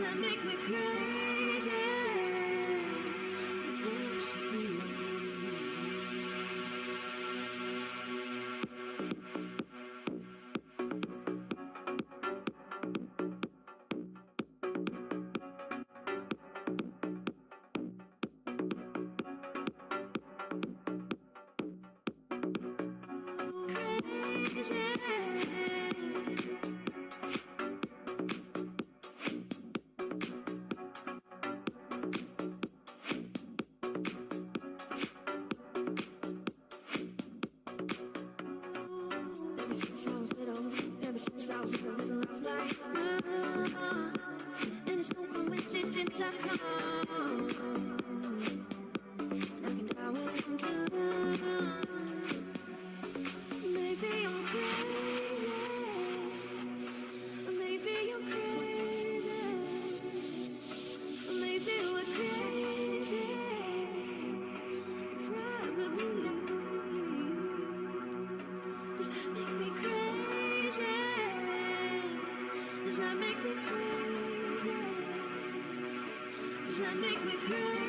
that make me crazy. Yeah. coincidence I come. I can try what I'm doing. Does make me cry?